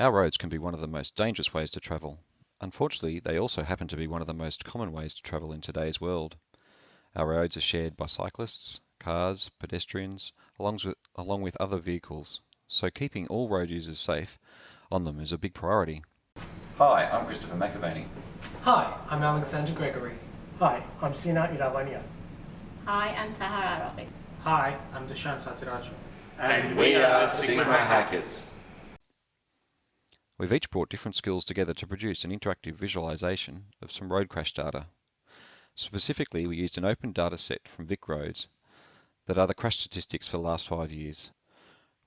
Our roads can be one of the most dangerous ways to travel. Unfortunately, they also happen to be one of the most common ways to travel in today's world. Our roads are shared by cyclists, cars, pedestrians, along with, along with other vehicles. So keeping all road users safe on them is a big priority. Hi, I'm Christopher McAvaney. Hi, I'm Alexander Gregory. Hi, I'm Sina Iravania. Hi, I'm Sahara Arabic. Hi, I'm Dushan Satiraju. And we are Sigma Hackers. We've each brought different skills together to produce an interactive visualization of some road crash data. Specifically, we used an open data set from VicRoads that are the crash statistics for the last five years.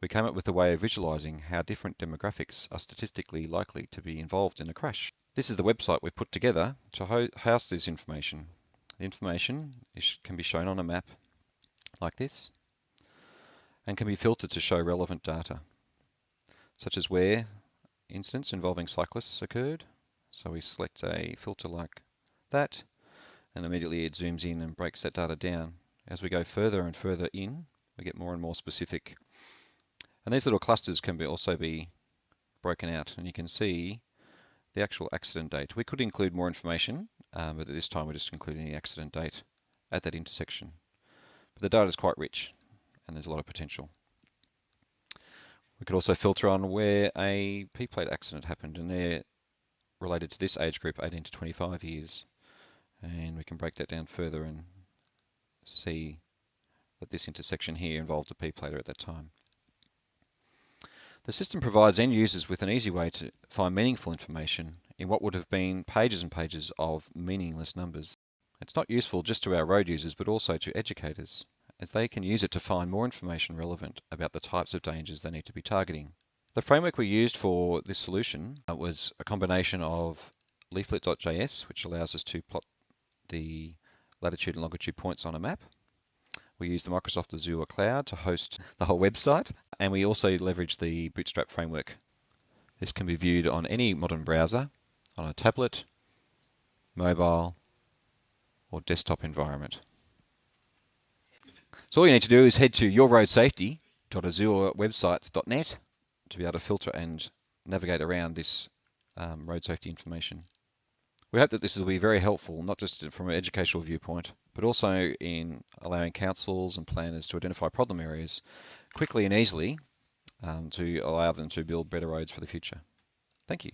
We came up with a way of visualizing how different demographics are statistically likely to be involved in a crash. This is the website we've put together to house this information. The information is, can be shown on a map like this and can be filtered to show relevant data, such as where incidents involving cyclists occurred. So we select a filter like that and immediately it zooms in and breaks that data down. As we go further and further in, we get more and more specific and these little clusters can be also be broken out and you can see the actual accident date. We could include more information, um, but at this time we're just including the accident date at that intersection. But the data is quite rich and there's a lot of potential. We could also filter on where a P-plate accident happened and they're related to this age group 18 to 25 years. And we can break that down further and see that this intersection here involved a P-plater at that time. The system provides end users with an easy way to find meaningful information in what would have been pages and pages of meaningless numbers. It's not useful just to our road users, but also to educators, as they can use it to find more information relevant about the types of dangers they need to be targeting. The framework we used for this solution uh, was a combination of leaflet.js, which allows us to plot the latitude and longitude points on a map, we use the Microsoft Azure cloud to host the whole website, and we also leverage the Bootstrap framework. This can be viewed on any modern browser, on a tablet, mobile, or desktop environment. So all you need to do is head to yourroadsafety.azurewebsites.net to be able to filter and navigate around this um, road safety information. We hope that this will be very helpful, not just from an educational viewpoint, but also in allowing councils and planners to identify problem areas quickly and easily um, to allow them to build better roads for the future. Thank you.